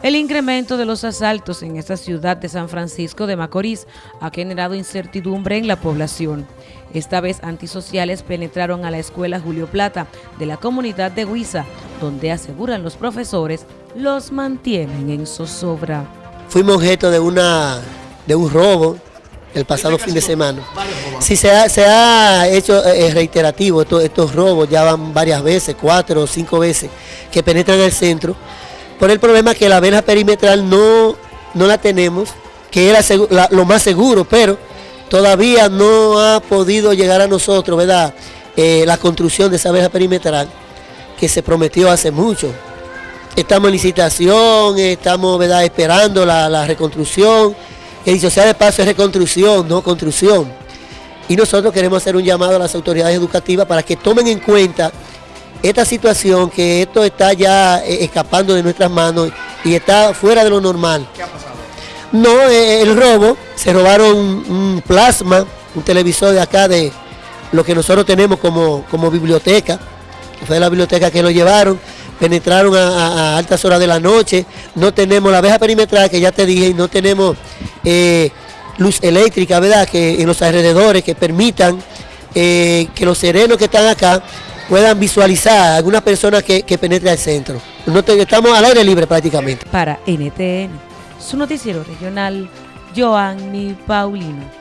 El incremento de los asaltos en esta ciudad de San Francisco de Macorís ha generado incertidumbre en la población. Esta vez antisociales penetraron a la escuela Julio Plata de la comunidad de Huiza, donde aseguran los profesores los mantienen en zozobra. Fuimos objeto de, una, de un robo el pasado fin de semana. Si se ha, hecho eh, reiterativo estos, estos robos, ya van varias veces, cuatro o cinco veces, que penetran el centro por el problema que la verja perimetral no, no la tenemos, que era lo más seguro, pero todavía no ha podido llegar a nosotros, ¿verdad? Eh, la construcción de esa verja perimetral que se prometió hace mucho. Estamos en licitación, estamos ¿verdad? esperando la, reconstrucción. Que dicho sea de paso es reconstrucción, no construcción. Y nosotros queremos hacer un llamado a las autoridades educativas para que tomen en cuenta esta situación, que esto está ya eh, escapando de nuestras manos y está fuera de lo normal. ¿Qué ha pasado? No, eh, el robo, se robaron un plasma, un televisor de acá de lo que nosotros tenemos como, como biblioteca, fue de la biblioteca que lo llevaron, penetraron a, altas horas de la noche, no tenemos la abeja perimetral que ya te dije, y no tenemos eh, luz eléctrica, ¿verdad? Que en los alrededores que permitan que los serenos que están acá puedan visualizar a alguna persona que, que penetre al centro. estamos al aire libre prácticamente. Para NTN, su noticiero regional, Joanny Paulino.